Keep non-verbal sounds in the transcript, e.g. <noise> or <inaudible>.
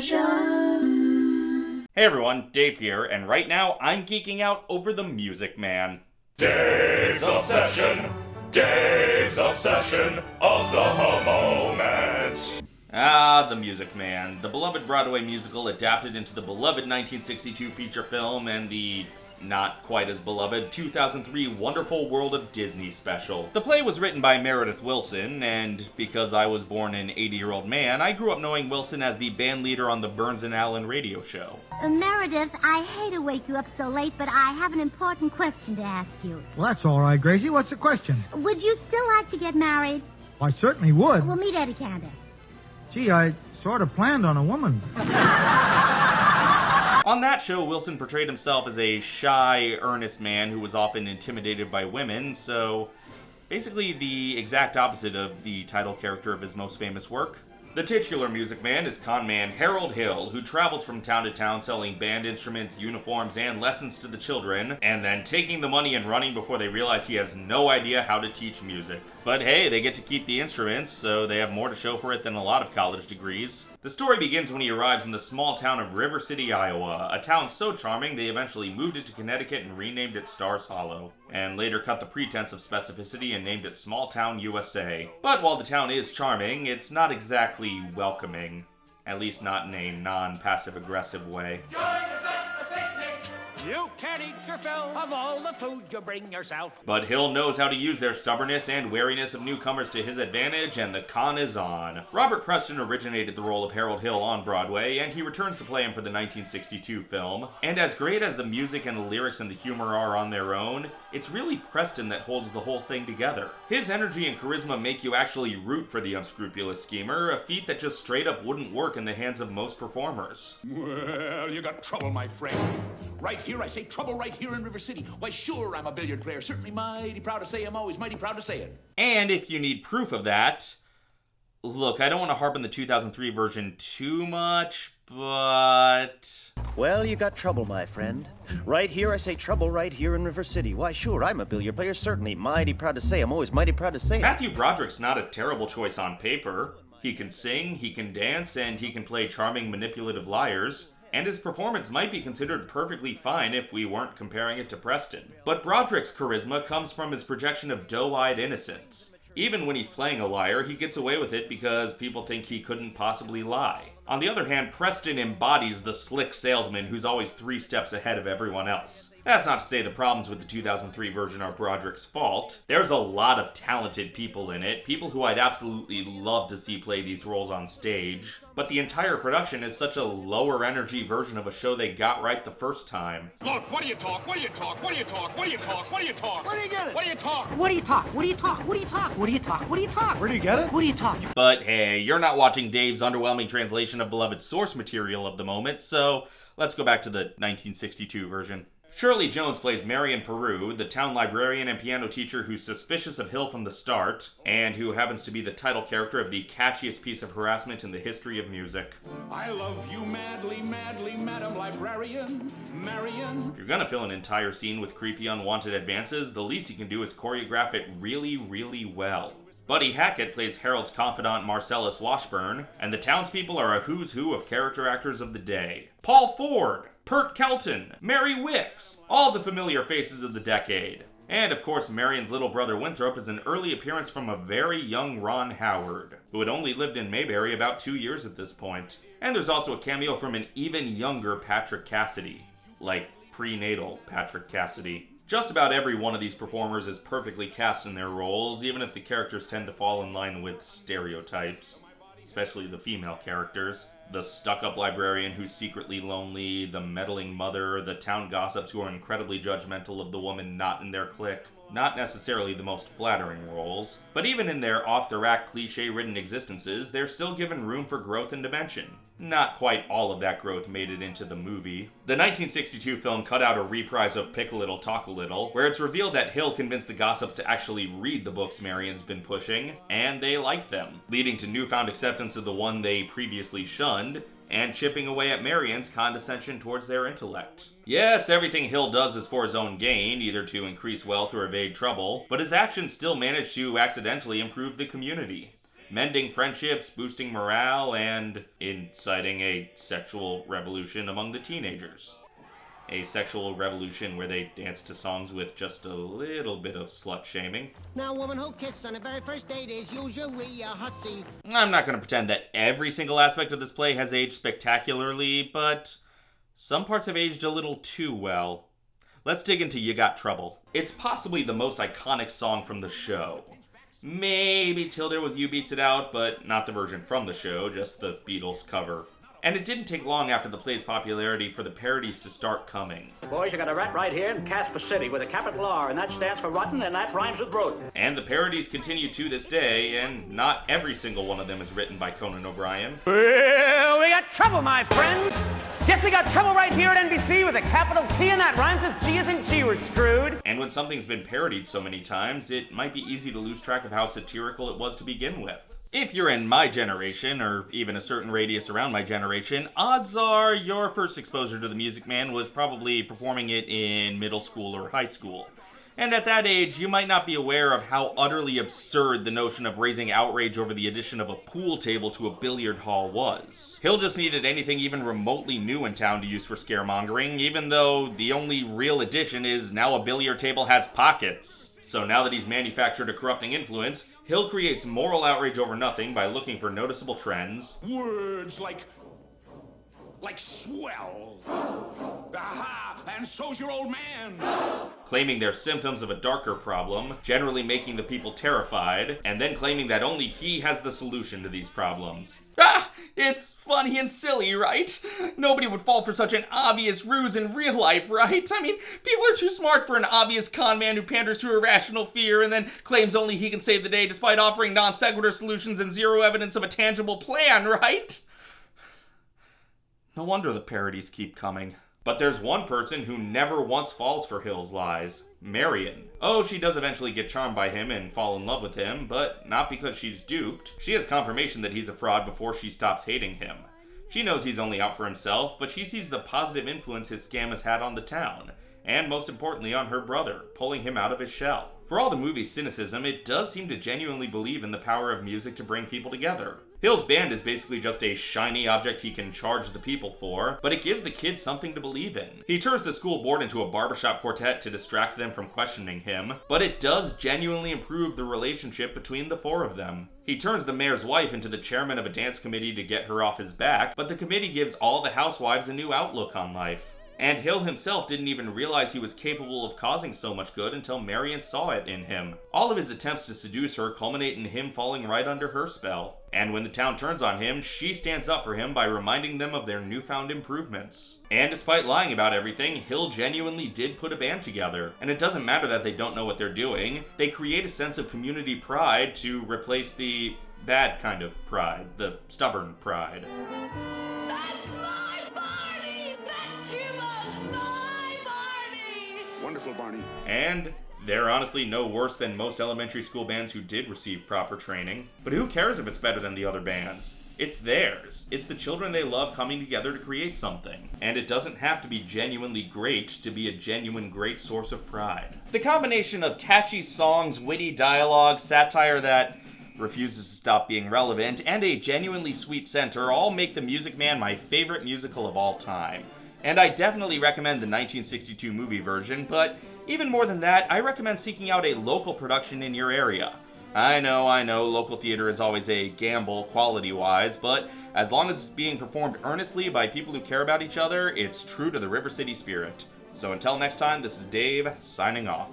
Television. Hey everyone, Dave here, and right now I'm geeking out over The Music Man. Dave's Obsession. Dave's Obsession of the moment. Ah, The Music Man, the beloved Broadway musical adapted into the beloved 1962 feature film and the not quite as beloved 2003 Wonderful World of Disney special. The play was written by Meredith Willson, and because I was born an 80 year old man, I grew up knowing Willson as the band leader on the Burns and Allen radio show. Uh, Meredith, I hate to wake you up so late, but I have an important question to ask you. Well, that's all right, Gracie. What's the question? Would you still like to get married? I certainly would. We'll meet Eddie Cantor. Gee, I sort of planned on a woman. <laughs> On that show, Willson portrayed himself as a shy, earnest man who was often intimidated by women, so basically the exact opposite of the title character of his most famous work. The titular music man is conman Harold Hill, who travels from town to town selling band instruments, uniforms, and lessons to the children, and then taking the money and running before they realize he has no idea how to teach music. But hey, they get to keep the instruments, so they have more to show for it than a lot of college degrees. The story begins when he arrives in the small town of River City, Iowa, a town so charming they eventually moved it to Connecticut and renamed it Stars Hollow, and later cut the pretense of specificity and named it Small Town USA. But while the town is charming, it's not exactly welcoming. At least not in a non-passive aggressive way. You can't eat your fill of all the food you bring yourself. But Hill knows how to use their stubbornness and wariness of newcomers to his advantage, and the con is on. Robert Preston originated the role of Harold Hill on Broadway, and he returns to play him for the 1962 film. And as great as the music and the lyrics and the humor are on their own, it's really Preston that holds the whole thing together. His energy and charisma make you actually root for the unscrupulous schemer, a feat that just straight up wouldn't work in the hands of most performers. Well, you got trouble, my friend. Right here, I say trouble right here in River City. Why, sure, I'm a billiard player. Certainly mighty proud to say I'm always mighty proud to say it. And if you need proof of that, look, I don't want to harp on the 2003 version too much, but. Well, you got trouble, my friend. Right here, I say trouble right here in River City. Why, sure, I'm a billiard player, certainly. Mighty proud to say I'm always mighty proud to say it. Matthew Broderick's not a terrible choice on paper. He can sing, he can dance, and he can play charming, manipulative liars. And his performance might be considered perfectly fine if we weren't comparing it to Preston. But Broderick's charisma comes from his projection of doe-eyed innocence. Even when he's playing a liar, he gets away with it because people think he couldn't possibly lie. On the other hand, Preston embodies the slick salesman who's always three steps ahead of everyone else. That's not to say the problems with the 2003 version are Broderick's fault. There's a lot of talented people in it, people who I'd absolutely love to see play these roles on stage. But the entire production is such a lower energy version of a show they got right the first time. Look, what do you talk? What do you talk? What do you talk? What do you talk? What do you talk? Where do you get it? What do you talk? What do you talk? What do you talk? What do you talk? What do you talk? What do you talk? Where do you get it? What do you talk? But hey, you're not watching Dave's underwhelming translation of beloved source material of the moment, so let's go back to the 1962 version. Shirley Jones plays Marian Paroo, the town librarian and piano teacher who's suspicious of Hill from the start, and who happens to be the title character of the catchiest piece of harassment in the history of music. I love you madly, madly, Madam Librarian, Marian. If you're gonna fill an entire scene with creepy unwanted advances, the least you can do is choreograph it really, really well. Buddy Hackett plays Harold's confidant Marcellus Washburn, and the townspeople are a who's who of character actors of the day. Paul Ford, Pert Kelton, Mary Wickes, all the familiar faces of the decade. And of course, Marian's little brother Winthrop is an early appearance from a very young Ron Howard, who had only lived in Mayberry about two years at this point. And there's also a cameo from an even younger Patrick Cassidy, like prenatal Patrick Cassidy. Just about every one of these performers is perfectly cast in their roles, even if the characters tend to fall in line with stereotypes, especially the female characters. The stuck up librarian who's secretly lonely, the meddling mother, the town gossips who are incredibly judgmental of the woman not in their clique. Not necessarily the most flattering roles, but even in their off the rack cliche ridden existences, they're still given room for growth and dimension. Not quite all of that growth made it into the movie. The 1962 film cut out a reprise of Pick a Little, Talk a Little, where it's revealed that Hill convinced the gossips to actually read the books Marian's been pushing, and they liked them, leading to newfound acceptance of the one they previously shunned, and chipping away at Marian's condescension towards their intellect. Yes, everything Hill does is for his own gain, either to increase wealth or evade trouble, but his actions still manage to accidentally improve the community. mending friendships, boosting morale, and inciting a sexual revolution among the teenagers. A sexual revolution where they dance to songs with just a little bit of slut shaming. Now, woman who kissed on the very first date is usually a hussy. I'm not going to pretend that every single aspect of this play has aged spectacularly, but some parts have aged a little too well. Let's dig into You Got Trouble. It's possibly the most iconic song from the show. Maybe Till There Was You beats it out, but not the version from the show, just the Beatles cover. And it didn't take long after the play's popularity for the parodies to start coming. Boys, you got a rat right here in Casper City with a capital R, and that stands for rotten, and that rhymes with rodent. And the parodies continue to this day, and not every single one of them is written by Conan O'Brien. Well, we got trouble, my friends. Guess we got trouble right here at NBC with a capital T and that rhymes with G as in G. We're screwed. And when something's been parodied so many times, it might be easy to lose track of how satirical it was to begin with. If you're in my generation, or even a certain radius around my generation, odds are your first exposure to the Music Man was probably performing it in middle school or high school. And at that age, you might not be aware of how utterly absurd the notion of raising outrage over the addition of a pool table to a billiard hall was. Hill just needed anything even remotely new in town to use for scaremongering, even though the only real addition is now a billiard table has pockets. So now that he's manufactured a corrupting influence, Hill creates moral outrage over nothing by looking for noticeable trends. Words like. like swell. Aha! And so's your old man! claiming they're symptoms of a darker problem, generally making the people terrified, and then claiming that only he has the solution to these problems. Ah! <laughs> It's funny and silly, right? Nobody would fall for such an obvious ruse in real life, right? I mean, people are too smart for an obvious con man who panders to irrational fear and then claims only he can save the day despite offering non sequitur solutions and zero evidence of a tangible plan, right? No wonder the parodies keep coming. But there's one person who never once falls for Hill's lies Marian. Oh, she does eventually get charmed by him and fall in love with him, but not because she's duped. She has confirmation that he's a fraud before she stops hating him. She knows he's only out for himself, but she sees the positive influence his scam has had on the town, and most importantly on her brother, pulling him out of his shell. For all the movie's cynicism, it does seem to genuinely believe in the power of music to bring people together. Hill's band is basically just a shiny object he can charge the people for, but it gives the kids something to believe in. He turns the school board into a barbershop quartet to distract them from questioning him, but it does genuinely improve the relationship between the four of them. He turns the mayor's wife into the chairman of a dance committee to get her off his back, but the committee gives all the housewives a new outlook on life. And Hill himself didn't even realize he was capable of causing so much good until Marian saw it in him. All of his attempts to seduce her culminate in him falling right under her spell. And when the town turns on him, she stands up for him by reminding them of their newfound improvements. And despite lying about everything, Hill genuinely did put a band together. And it doesn't matter that they don't know what they're doing, they create a sense of community pride to replace the bad kind of pride, the stubborn pride. Wonderful, Barney. And they're honestly no worse than most elementary school bands who did receive proper training. But who cares if it's better than the other bands? It's theirs. It's the children they love coming together to create something. And it doesn't have to be genuinely great to be a genuine great source of pride. The combination of catchy songs, witty dialogue, satire that refuses to stop being relevant, and a genuinely sweet center all make The Music Man my favorite musical of all time. And I definitely recommend the 1962 movie version, but even more than that, I recommend seeking out a local production in your area. I know, I know, local theater is always a gamble quality wise, but as long as it's being performed earnestly by people who care about each other, it's true to the River City spirit. So until next time, this is Dave, signing off.